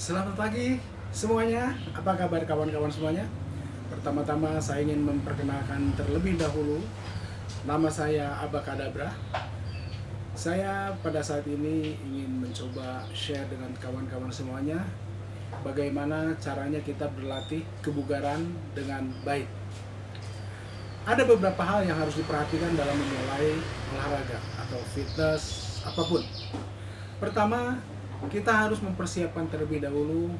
Selamat pagi semuanya. Apa kabar kawan-kawan semuanya? Pertama-tama saya ingin memperkenalkan terlebih dahulu nama saya Abakadabra. Saya pada saat ini ingin mencoba share dengan kawan-kawan semuanya bagaimana caranya kita berlatih kebugaran dengan baik. Ada beberapa hal yang harus diperhatikan dalam memulai olahraga atau fitness apa pun. Pertama, kita harus mempersiapkan terlebih dahulu